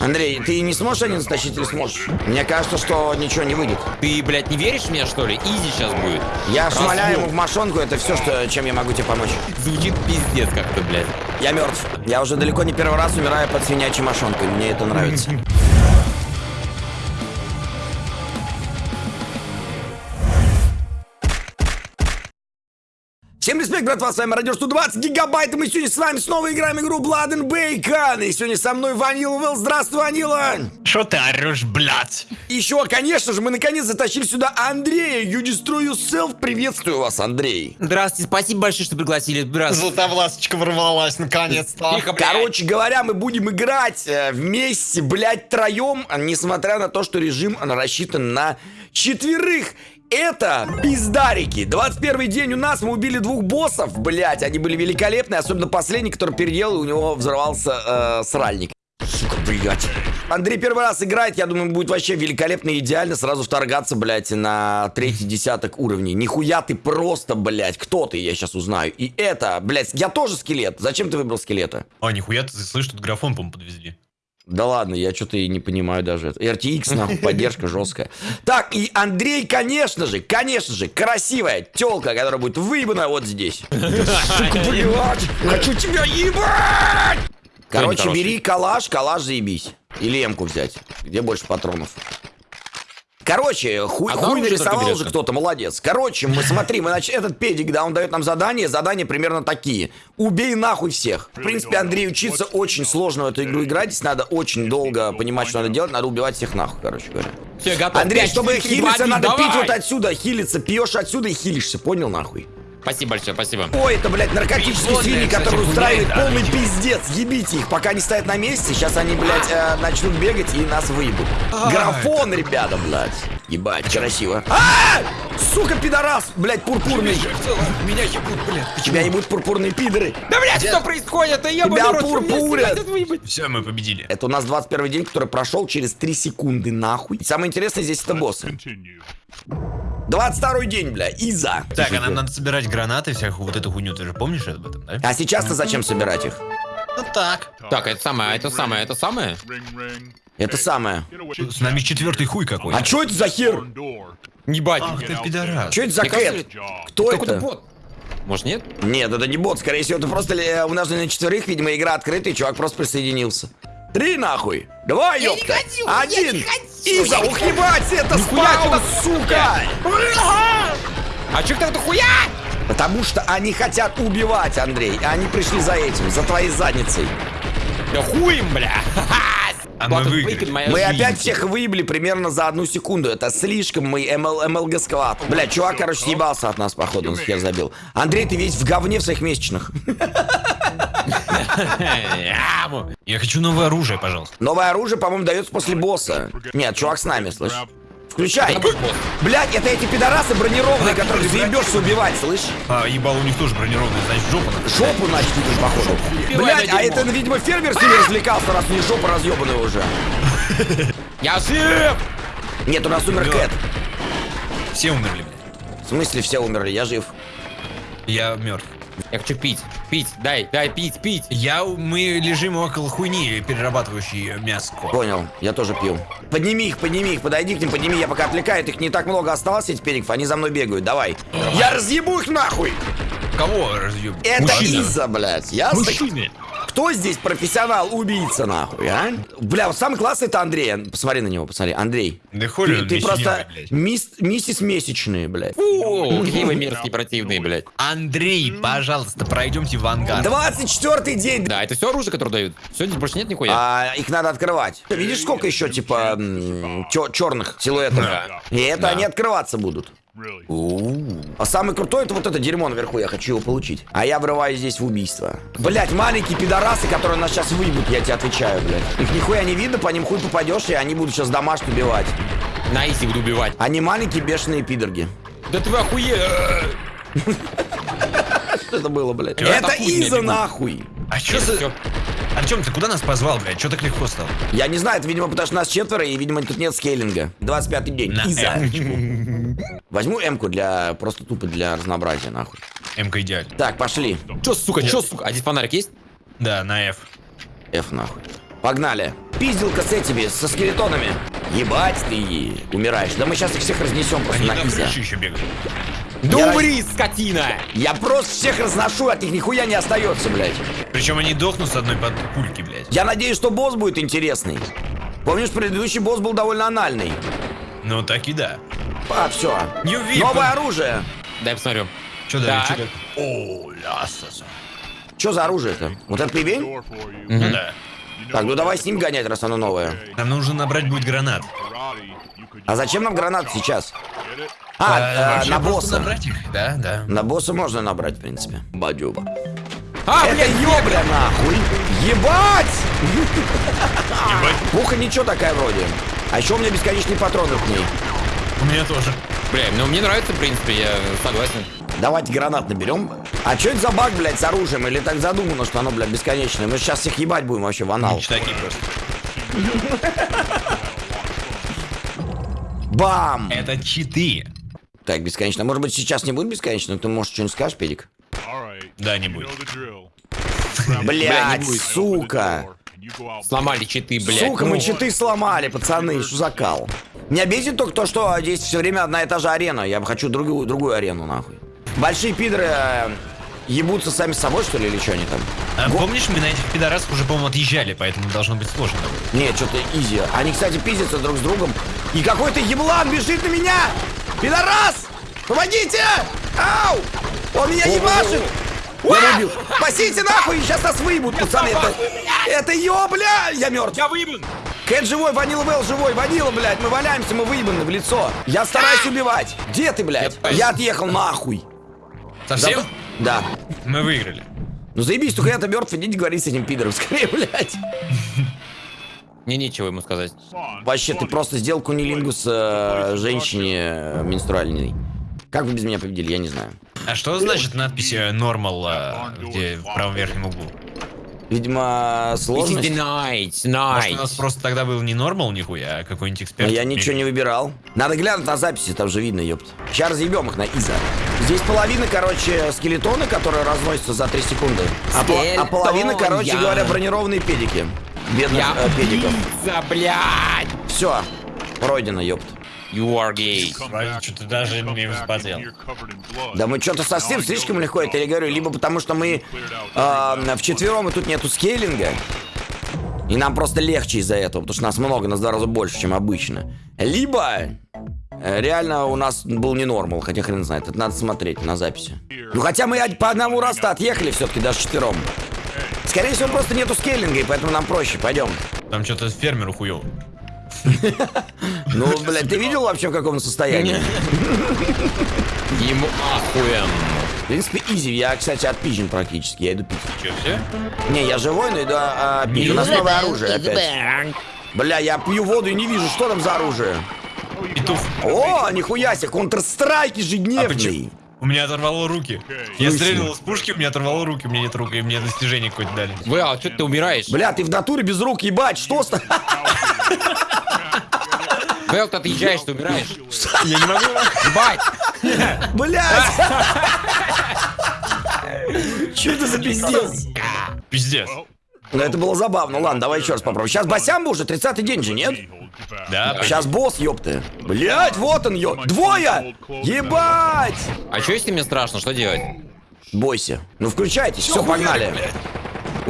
Андрей, ты не сможешь один затащить или сможешь? Мне кажется, что ничего не выйдет. Ты, блядь, не веришь в меня, что ли? Изи сейчас будет. Я Развод. шмаляю ему в мошонку, это все, что, чем я могу тебе помочь. Звучит пиздец как-то, блядь. Я мертв. Я уже далеко не первый раз умираю под свинячей мошонкой. Мне это нравится. Респект, братва, с вами Радио 120 гигабайт, и мы сегодня с вами снова играем игру Blood and Bacon, и сегодня со мной Ванила Вилл, здравствуй, Ванила! Шо ты орешь, блядь? Еще, конечно же, мы наконец затащили сюда Андрея, You Destroy Yourself, приветствую вас, Андрей! Здравствуйте, спасибо большое, что пригласили. Здравствуйте. Златовласочка ворвалась наконец-то. Тихо, блядь. Короче говоря, мы будем играть э, вместе, блядь, троем, несмотря на то, что режим он рассчитан на четверых. Это пиздарики. 21 день у нас, мы убили двух боссов, блядь, они были великолепные, особенно последний, который переделал, у него взорвался э, сральник. Сука, блядь. Андрей первый раз играет, я думаю, будет вообще великолепно и идеально сразу вторгаться, блядь, на третий десяток уровней. Нихуя ты просто, блядь, кто ты, я сейчас узнаю. И это, блядь, я тоже скелет. Зачем ты выбрал скелета? А, нихуя ты слышишь, тут графон, по-моему, подвезли. Да ладно, я что-то и не понимаю даже это. RTX, нахуй, поддержка жесткая. Так, и Андрей, конечно же, конечно же, красивая телка, которая будет выебана вот здесь. Сука, блядь, хочу тебя ебать! Короче, бери калаш, калаш заебись. Или эмку взять. Где больше патронов? Короче, хуй, Одна хуй нарисовал уже кто-то, молодец. Короче, мы смотри, мы, значит, этот педик, да, он дает нам задания, задания примерно такие. Убей нахуй всех. В принципе, Андрей учиться очень сложно в эту игру играть, здесь надо очень долго понимать, что надо делать, надо убивать всех нахуй, короче говоря. Всё, готов. Андрей, чтобы хилиться, надо пить вот отсюда, хилиться, пьешь отсюда и хилишься, понял нахуй? Спасибо большое, спасибо. Ой, это, блядь, наркотические Прикольная, свиньи, кстати, которые устраивают полный видимо. пиздец. Ебите их, пока они стоят на месте. Сейчас они, блядь, э, начнут бегать и нас выебут. Графон, ребята, блядь. Ебать, красиво. А! Сука, пидорас, блядь, пурпурный. Меня ебут, блядь. Тебя ебут пурпурные пидоры. Да, блядь, что происходит? Да ебаный Тебя пурпурят. Все, мы победили. Это у нас 21 день, который прошел через 3 секунды, нахуй. Самое интересное здесь это боссы. 22 день, бля, Иза. Так, а нам надо собирать гранаты, всякую вот эту хуйню, ты же помнишь об этом, да? А сейчас-то зачем собирать их? Ну так. Так, это самое, это самое, это самое? Это самое. С нами четвертый хуй какой. А что это за хер? Ебать. Ах ты пидорас. Что это за кэт? Кто это? бот. Может, нет? Нет, это не бот, скорее всего, это просто э, умноженный на четверых, видимо, игра открытая, и чувак просто присоединился. Три нахуй! Два, ёпта! Один! Иза, я не ух, ебать, это спаун, сука! А чё ты хуя? Потому что они хотят убивать, Андрей, и они пришли за этим, за твоей задницей. Да хуй им, бля. А мы выиграли. Жизнь. опять всех выебли примерно за одну секунду. Это слишком мы МЛ, МЛГ склад. Бля, чувак, короче, съебался от нас, походу, он хер забил. Андрей, ты весь в говне в своих месячных. Яму. Я хочу новое оружие, пожалуйста. Новое оружие, по-моему, дается после босса. Нет, чувак с нами, слышь. Включай. Блять, это эти пидорасы бронированные, которых заебешься убивать, слышь? А, ебал, у них тоже бронированный, значит, жопа надо. Жопу, значит, походу. Убивай Блять, а это, видимо, фермер с ними развлекался, раз у них жопа разъебанная уже. Я жив! Нет, у нас умер. Кэт. Все умерли, блядь. В смысле, все умерли, я жив. Я мертв. Я хочу пить. Пить, дай, дай пить, пить. Я, мы лежим около хуйни, перерабатывающей мясо. Понял, я тоже пью. Подними их, подними их, подойди к ним, подними, я пока отвлекаю, их не так много осталось, этих периков, они за мной бегают, давай. Я разъебу их нахуй! Кого разъеб? Это Мужчина. Иза, блядь, ясно? Мужчины. Кто здесь профессионал-убийца, нахуй, а? Бля, вот самый классный это Андрей. Посмотри на него, посмотри. Андрей. Да хули Ты, ты просто мисс- миссис месячные, блядь. Фу, какие вы мерзкие, противные, блядь. Андрей, пожалуйста, пройдемте в ангар. 24 день. Да, это все оружие, которое дают. Все, здесь больше нет нихуя. А, их надо открывать. Ты видишь, сколько еще, типа, черных силуэтов? Да. И это Да. они открываться будут. А самый крутой это вот это дерьмо наверху, я хочу его получить. А я врываюсь здесь в убийство. Блять, маленькие пидорасы, которые нас сейчас выебут, я тебе отвечаю, блядь. Их нихуя не видно, по ним хуй попадешь, и они будут сейчас домашних убивать. На изи буду убивать. Они маленькие бешеные пидорги. Да ты охуе... Что это было, блядь? Чё, Это Иза нахуй. А что за... Артем, ты куда нас позвал, блядь? Че так легко стало? Я не знаю, это, видимо, потому что нас четверо, и, видимо, тут нет скейлинга. 25 день. На Иза. М-очку. Возьму М-ку для... Просто тупо для разнообразия, нахуй. М-ка идеально. Так, пошли. Чё, сука, чё, сука? А здесь фонарик есть? Да, на F. F нахуй. Погнали. Пизделка с этими, со скелетонами. Ебать ты умираешь. Да мы сейчас их всех разнесем просто Они на там еще бегают. Да Я- умри, скотина! Я просто всех разношу, от них нихуя не остается, блядь. Причем они дохнут с одной под пульки, блядь. Я надеюсь, что босс будет интересный. Помнишь, предыдущий босс был довольно анальный. Ну так и да. А, все. Новое оружие. Дай посмотрю. Что да, что О, лясаса. Что за оружие-то? Вот это for you. Ну да. Так, ну давай с ним гонять, раз оно новое. Нам нужно набрать будет гранат. А зачем нам гранат сейчас? А, А, э, на босса. набрать их? Да, да. На босса можно набрать, в принципе. Бадюба. А, Это блядь, ёбля нахуй! Ебать! Ебать, Пуха ничего такая вроде. А еще у меня бесконечные патроны к ней. у меня тоже. Бля, ну мне нравится, в принципе, я согласен. Давайте гранат наберем. А что это за баг, блядь, с оружием? Или так задумано, что оно, блядь, бесконечное? Мы сейчас всех ебать будем вообще в анал. Читаки просто. Бам! Это читы. Так, бесконечно. Может быть, сейчас не будет бесконечно? Ты, может, что-нибудь скажешь, Педик? Да, не будет. не будет. сука! Сломали читы, блядь. Сука, мы Ну, читы сломали, пацаны, что за кал? Меня бесит только то, что здесь все время одна и та же арена. Я бы хочу другую, другую арену, нахуй. Большие пидоры э, ебутся сами с собой, что ли, или что они там? А помнишь, мы на этих пидорасах уже, по-моему, отъезжали, поэтому должно быть сложно. Нет, что-то изи. Они, кстати, пиздятся друг с другом. И какой-то еблан бежит на меня! Пидорас! Помогите! Ау! Он меня ебашит! Я убил. Спасите нахуй! Сейчас нас выебут, пацаны. Это, это ёбля! Я мертв. Я выебан! Кэт живой, Ванила Белл живой, Ванила, блядь, мы валяемся, мы выебаны в лицо. Я стараюсь убивать. Где ты, блядь? Я- Я отъехал нахуй. Совсем? Да. Мы выиграли. Ну заебись, только я-то мертв, идите говорить с этим пидором скорее, блядь. Мне нечего ему сказать. Вообще, ты просто сделал кунилингус э, женщине э, менструальной. Как вы без меня победили, я не знаю. А что значит надпись э, normal, а, где в правом верхнем углу? Видимо, This is сложность. the night, Может, у нас night. просто тогда был не normal нихуя, а какой-нибудь Но эксперт? я ничего не выбирал. Надо глянуть на записи, там же видно, ёпт. Сейчас разъебем их на Иза. Здесь половина, короче, скелетоны, которые разносятся за 3 секунды. А, пол- а половина, короче говоря, бронированные педики. Бедных Я э, педиков. убийца, блядь! Все, пройдено, ёпт. You are gay. Back, что-то даже не blood. Да мы что-то совсем слишком легко это я говорю, либо потому что мы э, вчетвером и тут нету скейлинга, и нам просто легче из-за этого, потому что нас много, нас в два раза больше, чем обычно. Либо э, реально у нас был не нормал, хотя хрен знает, это надо смотреть на записи. Ну хотя мы по одному раз-то отъехали все-таки даже четвером. Скорее всего, просто нету скейлинга, и поэтому нам проще, пойдем. Там что-то фермеру хуёво. Ну, блядь, ты видел вообще в каком состоянии? Ему ахуем. В принципе, изи. Я, кстати, отпизжен практически. Я иду пить. Че, все? Не, я живой, но иду а, пить. У нас новое оружие опять. Бля, я пью воду и не вижу, что там за оружие. Петух. О, нихуя себе, Counter-Strike А ежедневный. У меня оторвало руки. Я стрелял из пушки, у меня оторвало руки, у меня нет рук, и мне достижение какое-то дали. Вы, а что ты умираешь? Бля, ты в натуре без рук, ебать, что с... Вэл, ты отъезжаешь, ты умираешь. Я не могу. Ебать! Блядь! Что это за пиздец? Пиздец. Ну, это было забавно. Ладно, давай еще раз попробуем. Сейчас Басямба уже 30-й день же, нет? Да, Сейчас босс, ёпты. Блядь, вот он, ё... Двое! Ебать! А что если мне страшно, что делать? Бойся. Ну, включайтесь, все, погнали.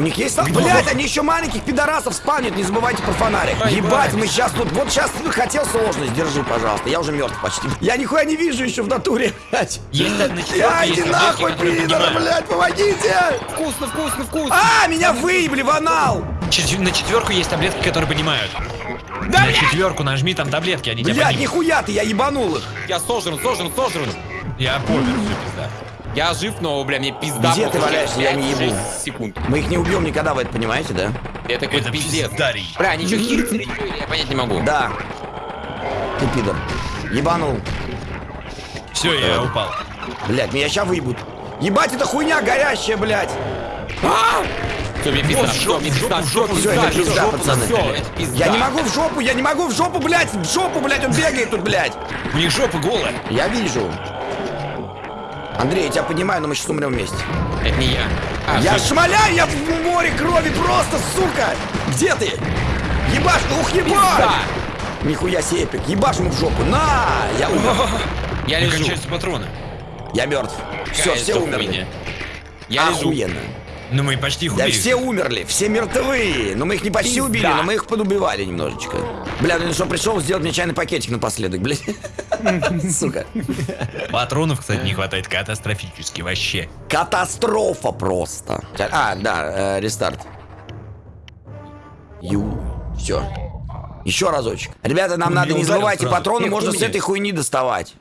У них есть... Блять, они еще маленьких пидорасов спавнят, не забывайте про фонарик. Ай, Ебать, мы сейчас тут... Вот сейчас хотел сложность, держи, пожалуйста. Я уже мертв почти. Я нихуя не вижу еще в натуре, блядь. Есть на четверке Я есть иди таблетки, нахуй, поднимают. блядь, помогите! Вкусно, вкусно, вкусно! А, меня выебли в анал! На четверку есть таблетки, которые понимают. на четверку нажми, там таблетки, они тебя Блядь, нихуя ты, я ебанул их. Я сожран, сожран, сожран! Я помер, все пизда. Я жив, но, бля, мне пизда. Где ты валяешься? Я не 5-6 ебу. секунд. Мы их не убьем никогда, вы это понимаете, да? Это какой-то пиздец. пиздарий. Бля, они что? Я понять не могу. Да. Ты пидор. Ебанул. Все, я упал. Блядь, меня сейчас выебут. Ебать, это хуйня горящая, блядь. Все, мне пизда, все, жопу, мне в пизда, жопу, в все, жопу, всё, это пизда, пацаны. Все, это пизда. Я не могу в жопу, я не могу в жопу, блядь, в жопу, блядь, он бегает тут, блядь. У них жопа голая. Я вижу. Андрей, я тебя понимаю, но мы сейчас умрем вместе. Это не я. А, Я жив. шмаляю, я в море крови просто, сука! Где ты? Ебаш, ух, ебать! Пизда! Нихуя себе эпик. Ебашь ему в жопу. На! Я умер. Я лежу. кончаются патроны. Я мертв. Все, все умерли. Я лежу. Ну мы почти их Да убили. все умерли, все мертвы. Но мы их не почти Пизда. убили, но мы их подубивали немножечко. Бля, ну что, пришел сделать мне чайный пакетик напоследок, блядь. Сука. Патронов, кстати, не хватает катастрофически вообще. Катастрофа просто. А, да, э, рестарт. Ю. Все. Еще разочек. Ребята, нам надо не забывайте, патроны Эх, можно с этой хуйни доставать.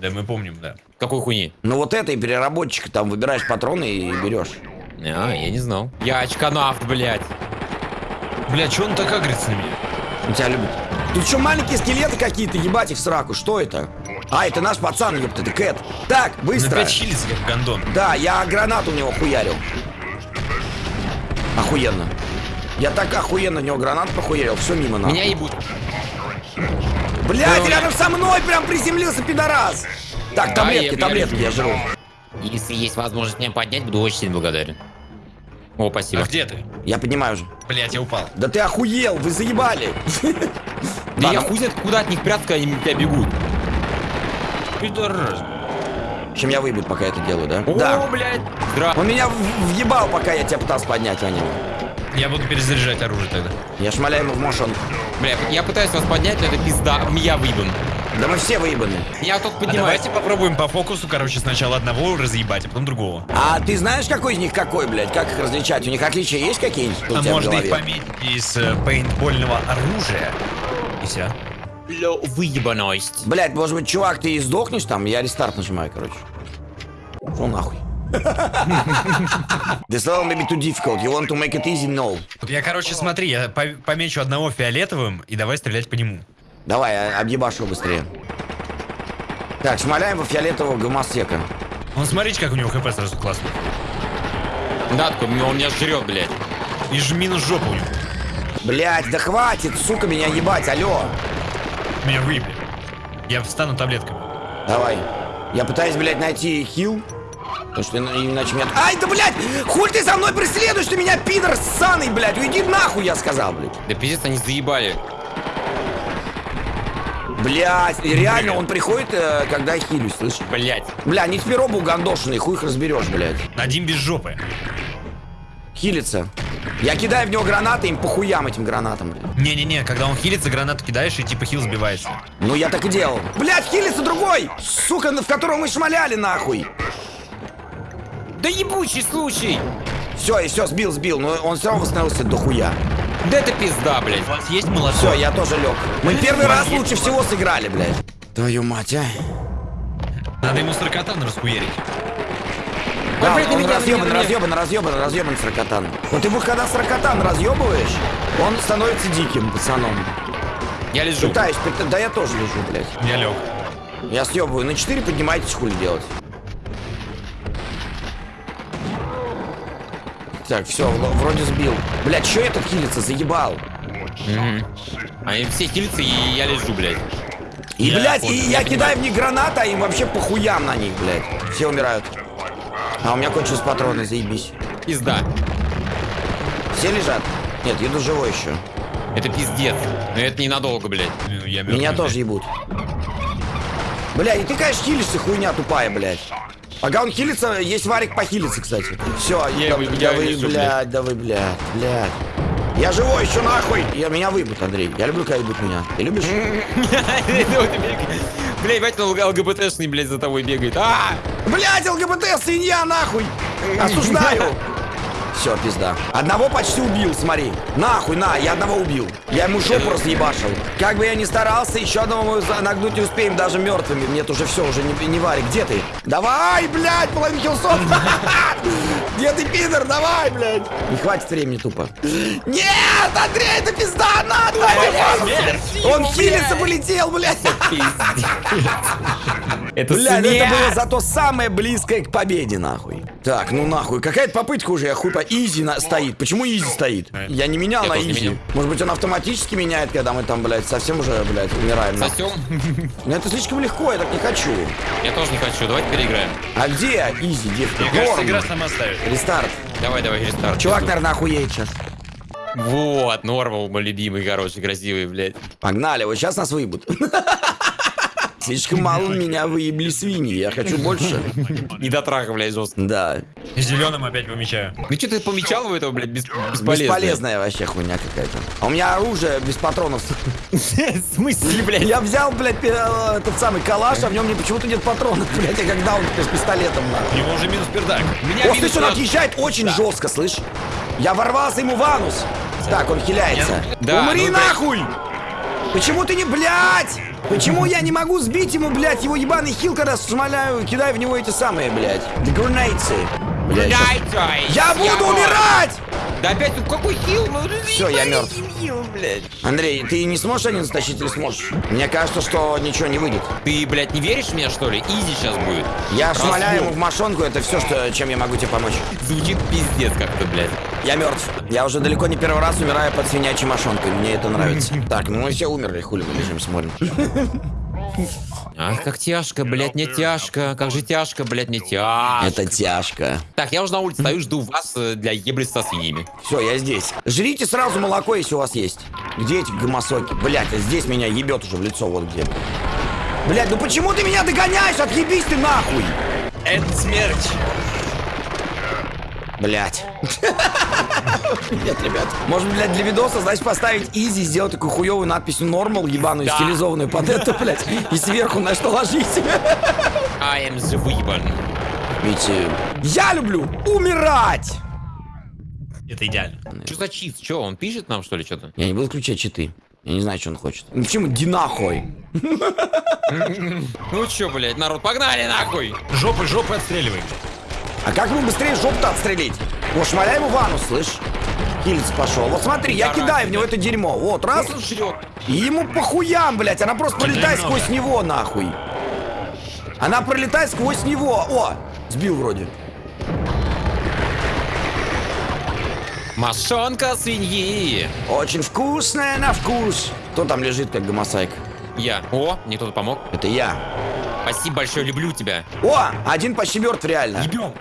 Да мы помним, да. Какой хуйни? Ну вот этой переработчика там выбираешь патроны и берешь. А, я не знал. Я очканавт, блядь. Бля, че он так агрится на меня? Он тебя любит. Тут что, маленькие скелеты какие-то, ебать их в сраку, что это? А, это наш пацан, ёпта, это Кэт. Так, быстро. опять хилится, как гондон. Да, я гранату у него хуярил. Охуенно. Я так охуенно в него гранат похуярил, все мимо нахуй. Меня ебут. Блять, Ой. рядом со мной прям приземлился, пидорас! Так, таблетки, я- таблетки, я живу. Если есть возможность меня поднять, буду очень сильно благодарен. О, А спасибо. где ты? Я поднимаю уже. Блять, я упал. Да ты охуел, вы заебали. Да я хуй знает, куда от них когда они тебя бегут. Пидорас. Чем я выебут, пока я это делаю, да? О, Да. блядь. Здра... Он меня въебал, пока я тебя пытался поднять, Ваня. Я буду перезаряжать оружие тогда. Я шмаляю ему в мошон. Бля, я пытаюсь вас поднять, но это пизда. Я выебан. Да мы все выебаны. Я тут А поднимаюсь. давайте попробуем по фокусу, короче, сначала одного разъебать, а потом другого. А ты знаешь, какой из них какой, блядь? Как их различать? У них отличия есть какие-нибудь? А можно их пометить из э, пейнтбольного оружия. И все. Бля, выебаность. Блядь, может быть, чувак, ты и сдохнешь там? Я рестарт нажимаю, короче. Шо нахуй? This level may be too difficult. You want to make it easy? No. Я, короче, смотри, я по- помечу одного фиолетовым и давай стрелять по нему. Давай, а- объебашь его быстрее. Так, шмаляем во фиолетового гомосека. Вон смотрите, как у него хп сразу классно. Да, такой, он меня жрет, блядь. И же минус жопа у него. Блядь, да хватит, сука, меня ебать, алло. Меня выебли. Я встану таблетками. Давай. Я пытаюсь, блядь, найти хил. Потому что ина- иначе меня... Ай, да, блядь! Хуй ты за мной преследуешь, ты меня, пидор ссаный, блядь! Уйди нахуй, я сказал, блядь. Да пиздец, они заебали. Блядь, и реально он приходит, э, когда я хилюсь, слышишь? Блядь. Бля, они теперь оба угандошенные, хуй их разберешь, блядь. Один без жопы. Хилится. Я кидаю в него гранаты, им похуям этим гранатам, блядь. Не-не-не, когда он хилится, гранату кидаешь и типа хил сбивается. Ну, я так и делал. Блядь, хилится другой! Сука, в которого мы шмаляли, нахуй! Да ебучий случай. Все, и все, сбил, сбил, но он все равно восстановился до хуя. Да это пизда, блядь. У вас есть молоток? Все, я тоже лег. Мы первый раз лучше всего сыграли, блядь. Твою мать, а. Надо ему саркатан раскуерить. Да, он меня, на разъебан, разъебан, разъебан, разъебан саркатан. Вот ты когда саркатан разъебываешь, он становится диким пацаном. Я лежу. Пытаюсь, пыта- да я тоже лежу, блядь. Я лег. Я съебываю. На 4 поднимайтесь, хули делать. Так, все, вроде сбил. Блядь, что этот хилится, заебал? Мгм. Они все хилятся, и я лежу, блядь. И, Я блядь, и я кидаю в них гранаты, а им вообще похуям на них, блядь. Все умирают. А у меня кончились патроны, заебись. Пизда. Все лежат? Нет, еду живой еще. Это пиздец. Но это ненадолго, блядь. Ну, Я Меня мертвый, тоже ебут. Бля, и ты, конечно, хилишься, хуйня тупая, блядь. Пока он хилится, есть варик похилиться, кстати. Все, Я да, его- да я вы, лежу, блядь, да вы, блядь, блядь. Я живой еще нахуй! Я, меня выебут, Андрей. Я люблю, когда ебут меня. Ты любишь? Блядь, бать, он ЛГБТшный, блядь, за тобой бегает. А! Блядь, ЛГБТ, свинья, нахуй! Осуждаю! Все, пизда. Одного почти убил, смотри. Нахуй, на, я одного убил. Я ему жопу разъебашил. Как бы я ни старался, еще одного мы нагнуть не успеем, даже мертвыми. Нет, уже все, уже не, не варик. Где ты? Давай, блядь, половину хилсов. Где ты, пидор? Давай, блядь. Не хватит времени тупо. Нет, Андрей, это пизда, надо, блядь. Он хилится, полетел, блядь. Это Бля, ну это смерть! было зато самое близкое к победе, нахуй. Так, ну нахуй, какая-то попытка уже, я хуй по... Easy на... стоит. Почему easy стоит? Я не менял Я на easy. менял. Может быть, он автоматически меняет, когда мы там, блядь, совсем уже, блядь, умираем. Сосем? Ну это слишком легко, я так не хочу. Я тоже не хочу, давайте переиграем. А где easy, девка? Мне кажется, игра сама ставит. Рестарт. Давай, давай, рестарт. Чувак, наверное, охуеет сейчас. Вот, Normal, мой любимый, хороший, красивый, блядь. Погнали, вот сейчас нас выебут. Слишком мало меня выебли свиньи, я хочу больше. Не дотраха, блядь, жестко. Да, Зеленым опять помечаю. Ну что ты помечал у этого, блядь, бес- бесполезно? бесполезная вообще хуйня какая-то. А у меня оружие без патронов. В смысле, блядь? Я взял, блядь, этот самый калаш, а в нем почему-то нет патронов, блядь, я как даун с пистолетом, нахуй. У него уже минус пердак. О, слышь, он отъезжает очень жестко, слышь. Я ворвался ему в анус. Так, он хиляется. Да, Умри ну, нахуй! Почему ты не, блядь? Почему я не могу сбить ему, блядь, его ебаный хил, когда шмаляю, кидаю в него эти самые, блядь, гранейцы? Блядь, Дайте! Я буду умирать! Да опять тут какой хил? Ну, Всё, я мертв. Хил, блядь. Андрей, ты не сможешь один затащить или сможешь? Мне кажется, что ничего не выйдет. Ты, блядь, не веришь в меня, что ли? Изи сейчас будет. Я шмаляю ему в мошонку, это все, что, чем я могу тебе помочь. Звучит пиздец как-то, блядь. Я мертв. Я уже далеко не первый раз умираю под свинячей мошонкой. Мне это нравится. Так, ну мы все умерли, хули мы лежим, смотрим. Ах, как тяжко, блядь, не тяжко. Как же тяжко, блядь, не тяжко. Это тяжко. Так, я уже на улице стою, жду вас э, для ебли со свиньями. Все, я здесь. Жрите сразу молоко, если у вас есть. Где эти гомосоки? Блять, а здесь меня ебет уже в лицо, вот где. Блять, ну почему ты меня догоняешь? Отъебись ты нахуй! Это смерть. Блять. Нет, ребят. Может, блядь, для видоса, значит, поставить изи, сделать такую хуевую надпись нормал, ебаную, Да. стилизованную под это, блядь, и сверху на что ложить. I am the выебан. Ведь я люблю умирать! Это идеально. Что за чиз? Че, он пишет нам, что ли, что-то? Я не буду включать читы. Я не знаю, что он хочет. Ну почему динахой? Ну чё, блядь, народ, погнали нахуй! Жопы, жопы отстреливаем. А как ему быстрее жопу-то отстрелить? О, шмаляй ему ванну, слышь? Хильц пошел. Вот смотри, я кидаю в него это дерьмо. Вот, раз. И ему похуям, блядь. Она просто пролетает сквозь него, нахуй. Она пролетает сквозь него. О, сбил вроде. Машонка свиньи! Очень вкусная на вкус. Кто там лежит, как гомосайк? Я. О, мне кто-то помог. Это я. Спасибо большое, люблю тебя. О, один почти мертв реально. Ебем.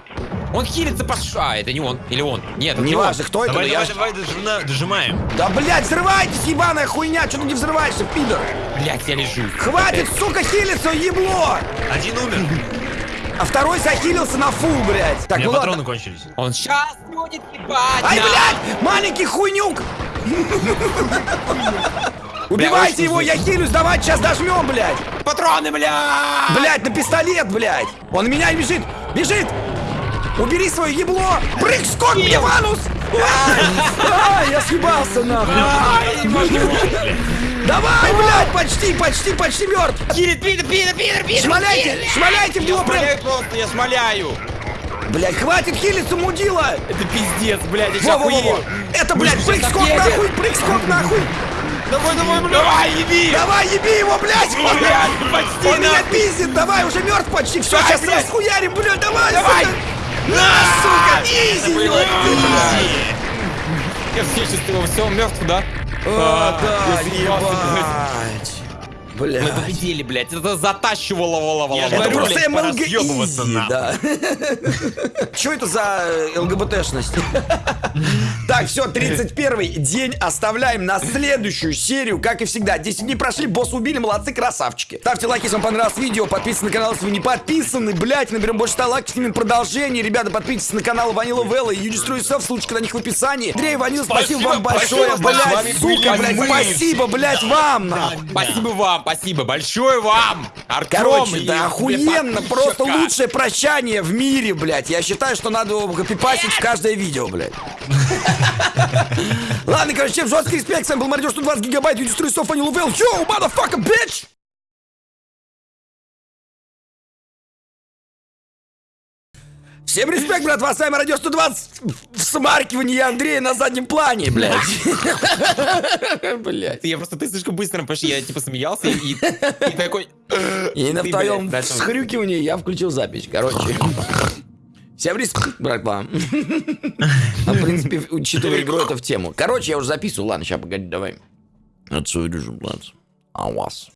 Он хилится по ш- А, это не он. Или он. Нет, это не Неважно, он. кто это, но Давай, я... давай, давай, дожимна- дожимаем. Да, блядь, взрывайтесь, ебаная хуйня. Что ты не взрываешься, пидор? Блядь, я лежу. Хватит, сука, хилиться, ебло! Один умер. А второй захилился на фул, блядь. У Так, меня ну ладно. патроны кончились. Он сейчас будет ебать. Ай, блядь! Маленький хуйнюк! Убивайте его, я хилюсь, давайте сейчас дожмем, блядь! Патроны, блядь! Блядь, на пистолет, блядь! Он меня бежит! Бежит! Убери свое ебло! Прыг, скок, мне в анус! Я съебался, нахуй! Давай, блядь, почти, почти, почти мертв! Кирит, пидор, пидор, пидор, пидор! Шмаляйте, шмаляйте в него прям! Просто, я смоляю! Блядь, хватит хилиться, мудила! Это пиздец, блядь, я сейчас Во-во-во-во! охуею! Это, блядь, Мы прыг, сейчас скок, отъедем. нахуй, прыг, скок, нахуй! Давай, давай, блядь! Давай, еби! Давай, еби его, блядь! Блядь, почти Он меня пиздит, давай, уже мертв почти, все, сейчас блядь. расхуярим, блядь, давай, Давай. сука! На, сука, изи, Блядь! Я все счастливо, все, он мертв, да? А, да, я съебался, ебать! Мы Блядь. победили, блядь, это затащивало, воловало. Я Это говорю, просто блядь, МЛГ изи, да. Че это за э, ЛГБТшность? Так, все, 31 день оставляем на следующую серию, как и всегда. 10 дней прошли, босс убили, молодцы, красавчики. Ставьте лайки, если вам понравилось видео, подписывайтесь на канал, если вы не подписаны, блять, наберем больше 100 лайков, снимем продолжение. Ребята, подписывайтесь на канал Ванила Велла и Юдистрой ссылочка на них в описании. Андрей Ванил, спасибо, Спасибо вам большое, блять, сука, блять, мы. спасибо, блять, вам, нахуй. Спасибо вам, спасибо большое вам, Артем. Короче, и да охуенно, просто лучшее прощание в мире, блядь. Я считаю, что надо копипасить в каждое видео, блядь. Ладно, короче, всем жесткий респект, с вами был Маридер 120 гигабайт, Юдистрой Соф, Анил Вэлл. Йоу, motherfucker, bitch! Всем респект, брат, вас с вами Радио 120 в смаркивании Андрея на заднем плане, блядь. Блядь. Я просто, ты слишком быстро, потому что я типа смеялся и, такой... И на твоем всхрюкивании я включил запись. Короче. Всем респект, братва. А, в принципе, учитывая игру, это в тему. Короче, я уже записываю. Ладно, сейчас, погоди, давай. Отсюда же, блядь. А у вас?